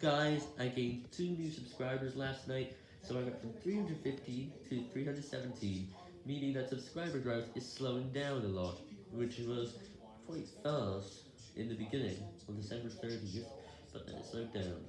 Guys, I gained 2 new subscribers last night, so I went from 315 to 317, meaning that subscriber growth is slowing down a lot, which was quite fast in the beginning, on December 30th, but then it slowed down.